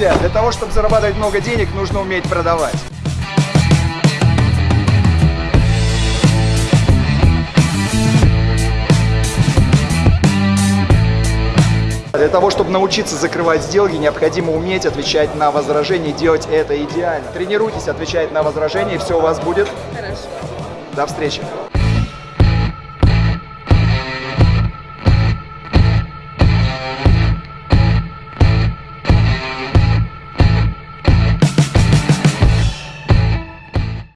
Для того, чтобы зарабатывать много денег, нужно уметь продавать. Для того, чтобы научиться закрывать сделки, необходимо уметь отвечать на возражения и делать это идеально. Тренируйтесь отвечать на возражения, и все у вас будет. Хорошо. До встречи.